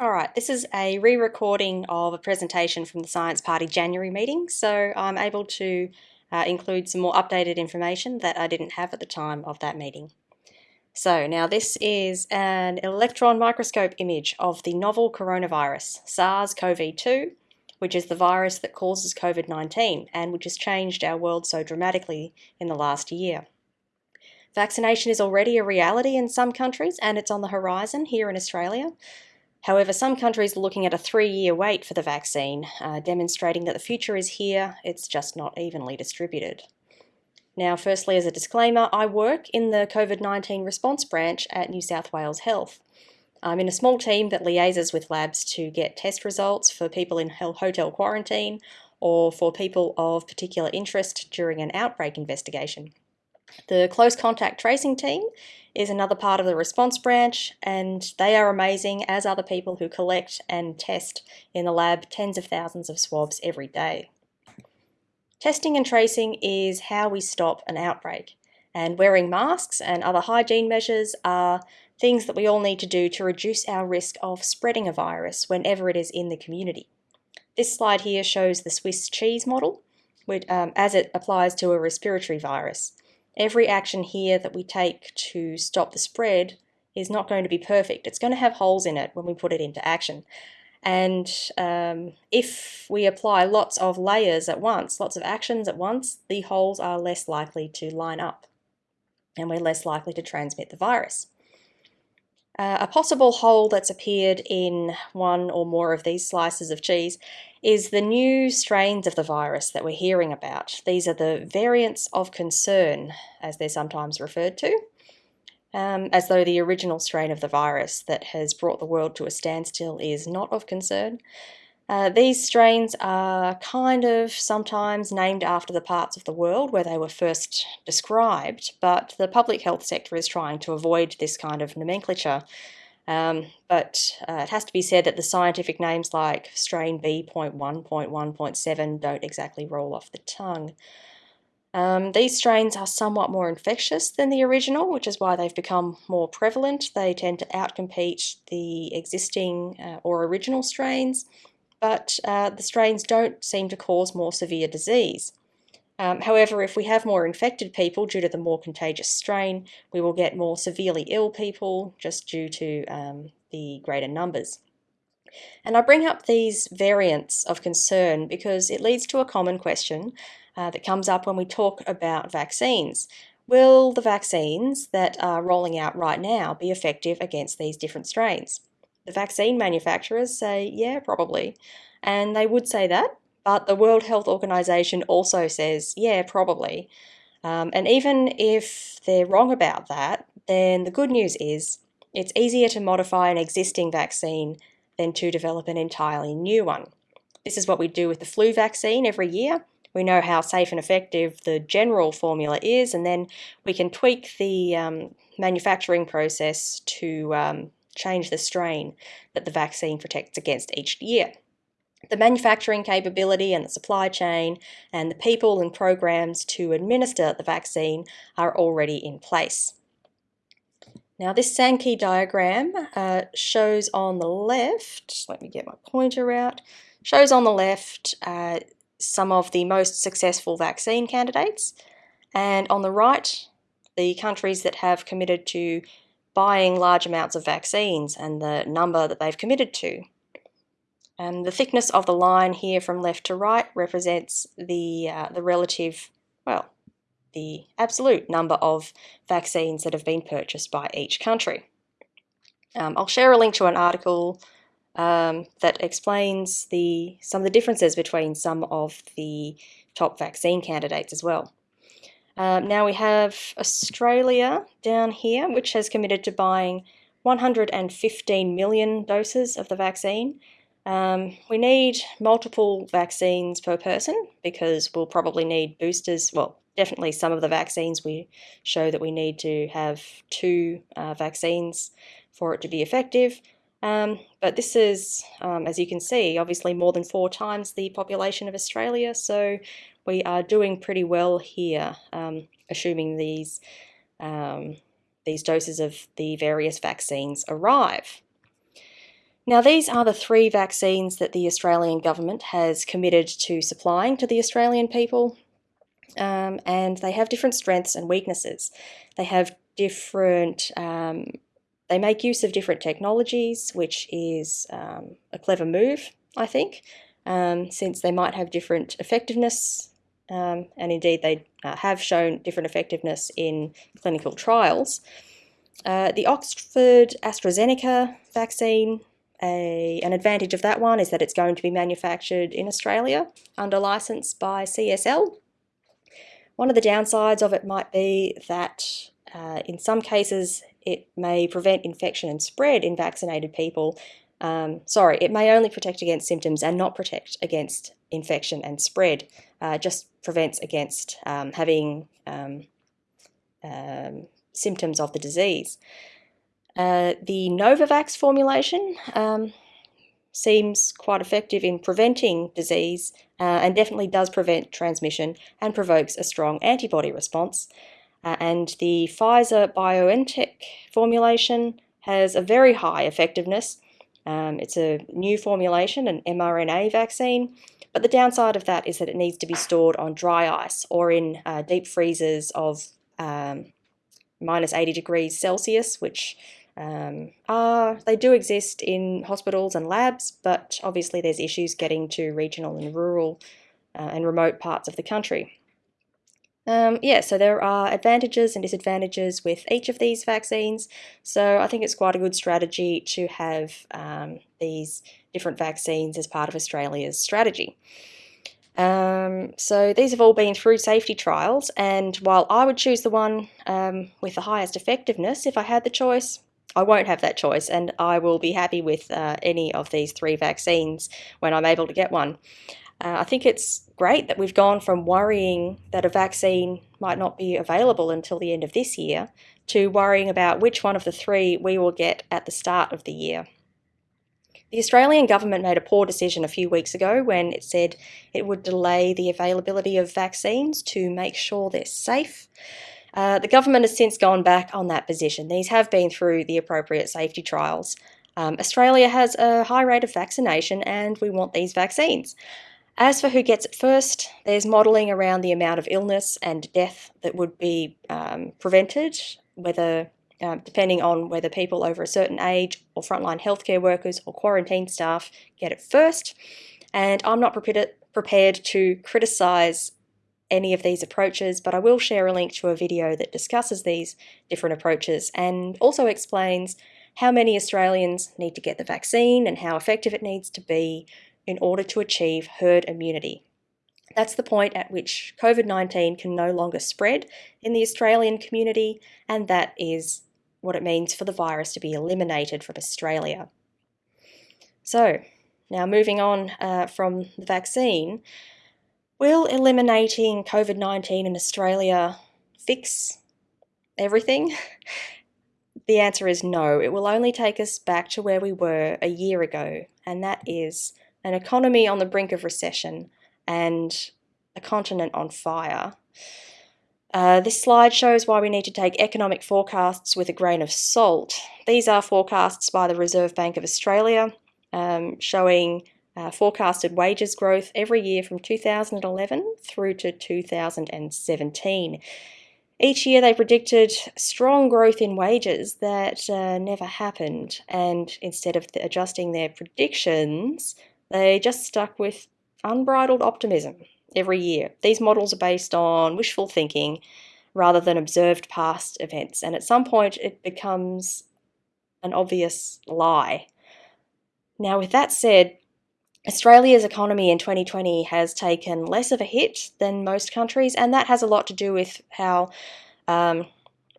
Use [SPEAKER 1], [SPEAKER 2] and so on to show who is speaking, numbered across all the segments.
[SPEAKER 1] All right, this is a re-recording of a presentation from the Science Party January meeting, so I'm able to uh, include some more updated information that I didn't have at the time of that meeting. So now this is an electron microscope image of the novel coronavirus, SARS-CoV-2, which is the virus that causes COVID-19 and which has changed our world so dramatically in the last year. Vaccination is already a reality in some countries and it's on the horizon here in Australia, However, some countries are looking at a three-year wait for the vaccine, uh, demonstrating that the future is here, it's just not evenly distributed. Now, firstly, as a disclaimer, I work in the COVID-19 response branch at New South Wales Health. I'm in a small team that liaises with labs to get test results for people in hotel quarantine or for people of particular interest during an outbreak investigation. The close contact tracing team is another part of the response branch, and they are amazing, as are the people who collect and test in the lab tens of thousands of swabs every day. Testing and tracing is how we stop an outbreak, and wearing masks and other hygiene measures are things that we all need to do to reduce our risk of spreading a virus whenever it is in the community. This slide here shows the Swiss cheese model, which, um, as it applies to a respiratory virus. Every action here that we take to stop the spread is not going to be perfect. It's going to have holes in it when we put it into action. And um, if we apply lots of layers at once, lots of actions at once, the holes are less likely to line up and we're less likely to transmit the virus. Uh, a possible hole that's appeared in one or more of these slices of cheese is the new strains of the virus that we're hearing about. These are the variants of concern, as they're sometimes referred to, um, as though the original strain of the virus that has brought the world to a standstill is not of concern. Uh, these strains are kind of sometimes named after the parts of the world where they were first described, but the public health sector is trying to avoid this kind of nomenclature. Um, but uh, it has to be said that the scientific names like strain B.1.1.7 don't exactly roll off the tongue. Um, these strains are somewhat more infectious than the original, which is why they've become more prevalent. They tend to outcompete the existing uh, or original strains, but uh, the strains don't seem to cause more severe disease. Um, however, if we have more infected people due to the more contagious strain, we will get more severely ill people just due to um, the greater numbers. And I bring up these variants of concern because it leads to a common question uh, that comes up when we talk about vaccines. Will the vaccines that are rolling out right now be effective against these different strains? The vaccine manufacturers say, yeah, probably. And they would say that, but the World Health Organization also says, yeah, probably. Um, and even if they're wrong about that, then the good news is it's easier to modify an existing vaccine than to develop an entirely new one. This is what we do with the flu vaccine every year. We know how safe and effective the general formula is, and then we can tweak the um, manufacturing process to um, change the strain that the vaccine protects against each year. The manufacturing capability and the supply chain and the people and programs to administer the vaccine are already in place. Now this Sankey diagram uh, shows on the left, let me get my pointer out, shows on the left uh, some of the most successful vaccine candidates and on the right the countries that have committed to buying large amounts of vaccines and the number that they've committed to. And the thickness of the line here from left to right represents the, uh, the relative, well, the absolute number of vaccines that have been purchased by each country. Um, I'll share a link to an article um, that explains the, some of the differences between some of the top vaccine candidates as well. Um, now we have Australia down here, which has committed to buying 115 million doses of the vaccine. Um, we need multiple vaccines per person because we'll probably need boosters. Well, definitely some of the vaccines we show that we need to have two uh, vaccines for it to be effective. Um, but this is, um, as you can see, obviously more than four times the population of Australia, so we are doing pretty well here, um, assuming these, um, these doses of the various vaccines arrive. Now, these are the three vaccines that the Australian government has committed to supplying to the Australian people, um, and they have different strengths and weaknesses. They have different, um, they make use of different technologies, which is um, a clever move, I think, um, since they might have different effectiveness, um, and indeed they uh, have shown different effectiveness in clinical trials. Uh, the Oxford AstraZeneca vaccine, a, an advantage of that one is that it's going to be manufactured in Australia under license by CSL. One of the downsides of it might be that uh, in some cases it may prevent infection and spread in vaccinated people. Um, sorry, it may only protect against symptoms and not protect against infection and spread. Uh, just prevents against um, having um, um symptoms of the disease. Uh, the Novavax formulation um, seems quite effective in preventing disease uh, and definitely does prevent transmission and provokes a strong antibody response. Uh, and the Pfizer BioNTech formulation has a very high effectiveness. Um, it's a new formulation, an mRNA vaccine, but the downside of that is that it needs to be stored on dry ice or in uh, deep freezers of um, minus 80 degrees Celsius, which um, are, they do exist in hospitals and labs, but obviously there's issues getting to regional and rural uh, and remote parts of the country. Um, yeah, so there are advantages and disadvantages with each of these vaccines. So I think it's quite a good strategy to have um, these different vaccines as part of Australia's strategy. Um, so these have all been through safety trials, and while I would choose the one um, with the highest effectiveness if I had the choice, I won't have that choice, and I will be happy with uh, any of these three vaccines when I'm able to get one. Uh, I think it's great that we've gone from worrying that a vaccine might not be available until the end of this year to worrying about which one of the three we will get at the start of the year. The Australian government made a poor decision a few weeks ago when it said it would delay the availability of vaccines to make sure they're safe. Uh, the government has since gone back on that position. These have been through the appropriate safety trials. Um, Australia has a high rate of vaccination and we want these vaccines. As for who gets it first, there's modelling around the amount of illness and death that would be um, prevented, whether um, depending on whether people over a certain age or frontline healthcare workers or quarantine staff get it first. And I'm not prepared, prepared to criticise any of these approaches, but I will share a link to a video that discusses these different approaches and also explains how many Australians need to get the vaccine and how effective it needs to be in order to achieve herd immunity. That's the point at which COVID 19 can no longer spread in the Australian community, and that is what it means for the virus to be eliminated from Australia. So, now moving on uh, from the vaccine, will eliminating COVID 19 in Australia fix everything? the answer is no. It will only take us back to where we were a year ago, and that is an economy on the brink of recession and a continent on fire. Uh, this slide shows why we need to take economic forecasts with a grain of salt. These are forecasts by the Reserve Bank of Australia um, showing uh, forecasted wages growth every year from 2011 through to 2017. Each year they predicted strong growth in wages that uh, never happened, and instead of adjusting their predictions, they just stuck with unbridled optimism every year. These models are based on wishful thinking rather than observed past events, and at some point it becomes an obvious lie. Now, with that said, Australia's economy in 2020 has taken less of a hit than most countries, and that has a lot to do with how um,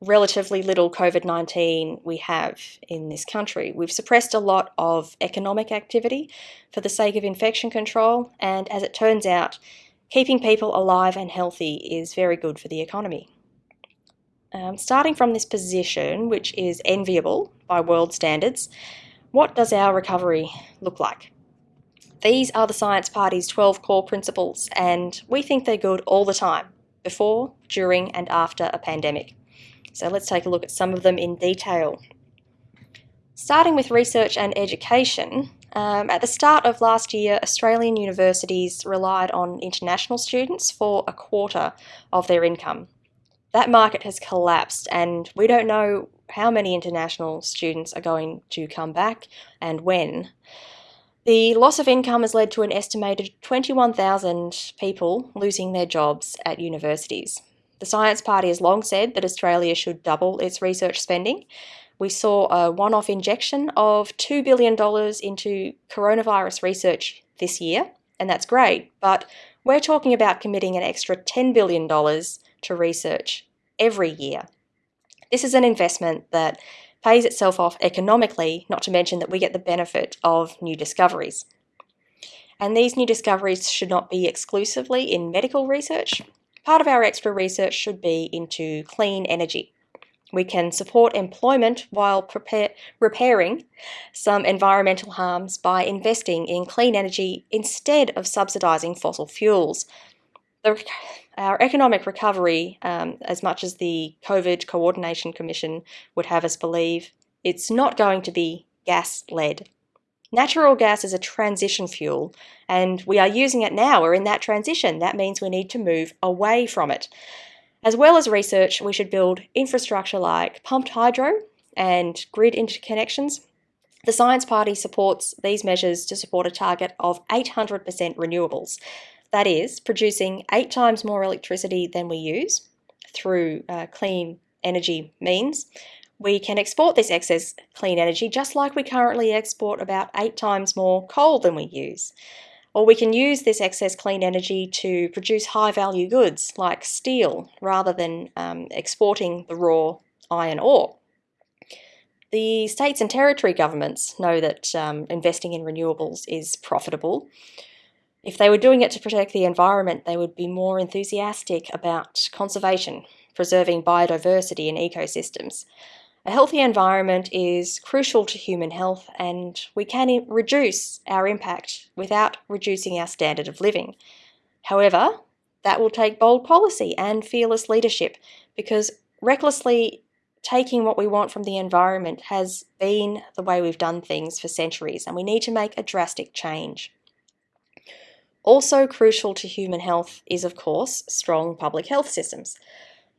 [SPEAKER 1] relatively little COVID 19 we have in this country. We've suppressed a lot of economic activity for the sake of infection control, and as it turns out, keeping people alive and healthy is very good for the economy. Um, starting from this position, which is enviable by world standards, what does our recovery look like? These are the Science Party's 12 core principles, and we think they're good all the time, before, during, and after a pandemic. So let's take a look at some of them in detail. Starting with research and education, um, at the start of last year, Australian universities relied on international students for a quarter of their income. That market has collapsed, and we don't know how many international students are going to come back and when. The loss of income has led to an estimated 21,000 people losing their jobs at universities. The Science Party has long said that Australia should double its research spending, we saw a one off injection of $2 billion into coronavirus research this year, and that's great, but we're talking about committing an extra $10 billion to research every year. This is an investment that pays itself off economically, not to mention that we get the benefit of new discoveries. And these new discoveries should not be exclusively in medical research. Part of our extra research should be into clean energy. We can support employment while prepare, repairing some environmental harms by investing in clean energy instead of subsidising fossil fuels. The, our economic recovery, um, as much as the COVID Coordination Commission would have us believe, it's not going to be gas led. Natural gas is a transition fuel, and we are using it now. We're in that transition. That means we need to move away from it. As well as research, we should build infrastructure like pumped hydro and grid interconnections. The Science Party supports these measures to support a target of 800% renewables. That is, producing eight times more electricity than we use through uh, clean energy means. We can export this excess clean energy just like we currently export about eight times more coal than we use. Or we can use this excess clean energy to produce high value goods like steel rather than um, exporting the raw iron ore. The states and territory governments know that um, investing in renewables is profitable. If they were doing it to protect the environment, they would be more enthusiastic about conservation, preserving biodiversity and ecosystems. A healthy environment is crucial to human health, and we can reduce our impact without reducing our standard of living. However, that will take bold policy and fearless leadership because recklessly taking what we want from the environment has been the way we've done things for centuries, and we need to make a drastic change. Also crucial to human health is, of course, strong public health systems.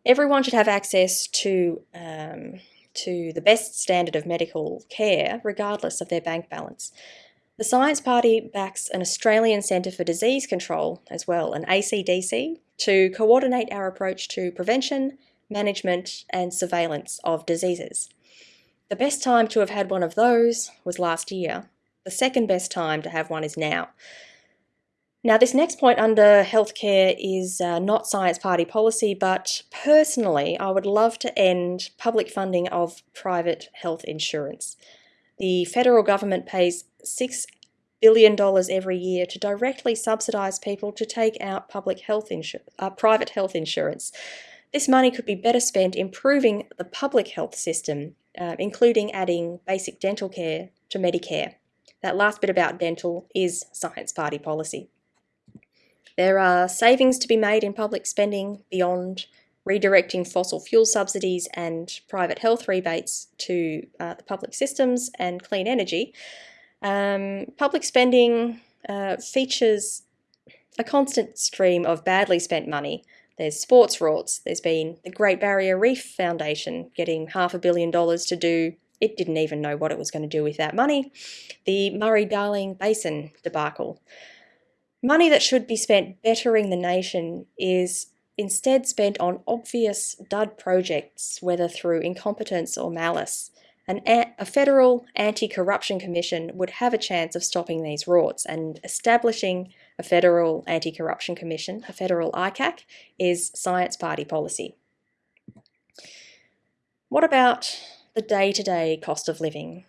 [SPEAKER 1] Everyone should have access to um, to the best standard of medical care, regardless of their bank balance. The Science Party backs an Australian Centre for Disease Control as well, an ACDC, to coordinate our approach to prevention, management, and surveillance of diseases. The best time to have had one of those was last year. The second best time to have one is now. Now, this next point under healthcare is uh, not Science Party policy, but personally, I would love to end public funding of private health insurance. The federal government pays $6 billion every year to directly subsidise people to take out public health uh, private health insurance. This money could be better spent improving the public health system, uh, including adding basic dental care to Medicare. That last bit about dental is Science Party policy. There are savings to be made in public spending beyond redirecting fossil fuel subsidies and private health rebates to uh, the public systems and clean energy. Um, public spending uh, features a constant stream of badly spent money. There's sports rorts, there's been the Great Barrier Reef Foundation getting half a billion dollars to do it didn't even know what it was going to do with that money. The Murray-Darling Basin debacle. Money that should be spent bettering the nation is instead spent on obvious dud projects, whether through incompetence or malice. An, a federal anti-corruption commission would have a chance of stopping these rorts and establishing a federal anti-corruption commission, a federal ICAC, is science party policy. What about the day-to-day -day cost of living?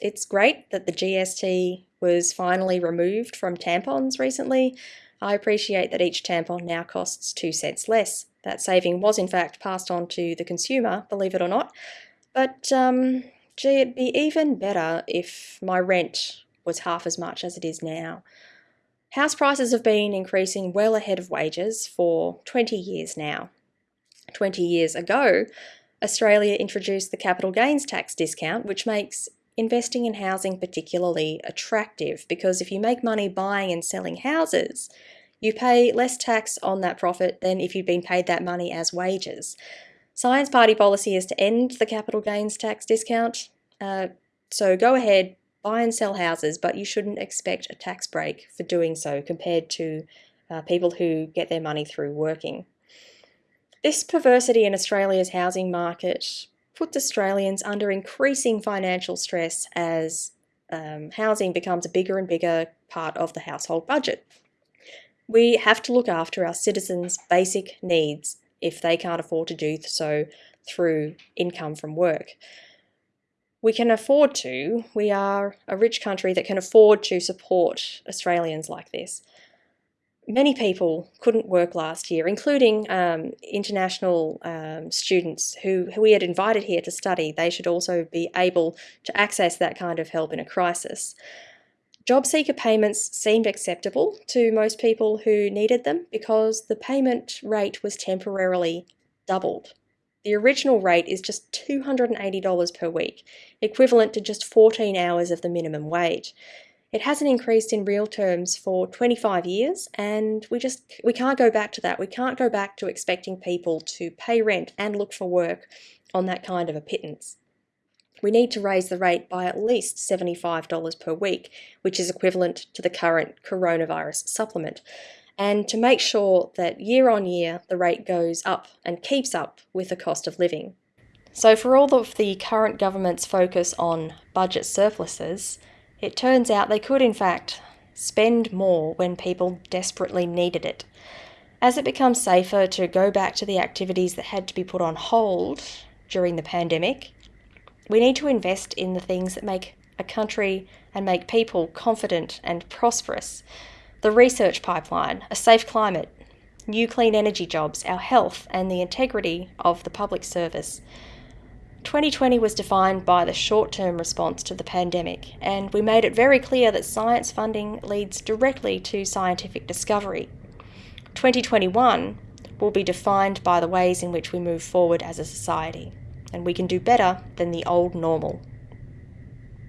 [SPEAKER 1] It's great that the GST was finally removed from tampons recently. I appreciate that each tampon now costs two cents less. That saving was in fact passed on to the consumer, believe it or not. But um, gee, it'd be even better if my rent was half as much as it is now. House prices have been increasing well ahead of wages for 20 years now. 20 years ago, Australia introduced the capital gains tax discount, which makes investing in housing particularly attractive because if you make money buying and selling houses, you pay less tax on that profit than if you'd been paid that money as wages. Science Party policy is to end the capital gains tax discount. Uh, so go ahead, buy and sell houses, but you shouldn't expect a tax break for doing so compared to uh, people who get their money through working. This perversity in Australia's housing market puts Australians under increasing financial stress as um, housing becomes a bigger and bigger part of the household budget. We have to look after our citizens' basic needs if they can't afford to do so through income from work. We can afford to, we are a rich country that can afford to support Australians like this. Many people couldn't work last year, including um, international um, students who, who we had invited here to study. They should also be able to access that kind of help in a crisis. Job seeker payments seemed acceptable to most people who needed them because the payment rate was temporarily doubled. The original rate is just $280 per week, equivalent to just 14 hours of the minimum wage. It hasn't increased in real terms for 25 years and we just we can't go back to that. We can't go back to expecting people to pay rent and look for work on that kind of a pittance we need to raise the rate by at least $75 per week, which is equivalent to the current coronavirus supplement, and to make sure that year on year the rate goes up and keeps up with the cost of living. So, for all of the current government's focus on budget surpluses, it turns out they could, in fact, spend more when people desperately needed it. As it becomes safer to go back to the activities that had to be put on hold during the pandemic, we need to invest in the things that make a country and make people confident and prosperous. The research pipeline, a safe climate, new clean energy jobs, our health, and the integrity of the public service. 2020 was defined by the short term response to the pandemic, and we made it very clear that science funding leads directly to scientific discovery. 2021 will be defined by the ways in which we move forward as a society and we can do better than the old normal.